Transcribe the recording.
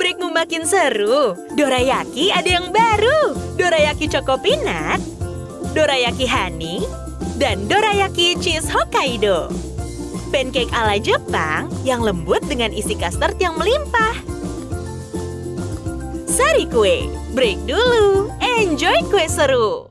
breakmu makin seru. Dorayaki ada yang baru. Dorayaki Choco Peanut, Dorayaki Honey, dan Dorayaki Cheese Hokkaido. Pancake ala Jepang yang lembut dengan isi custard yang melimpah. Sari kue, break dulu. Enjoy kue seru.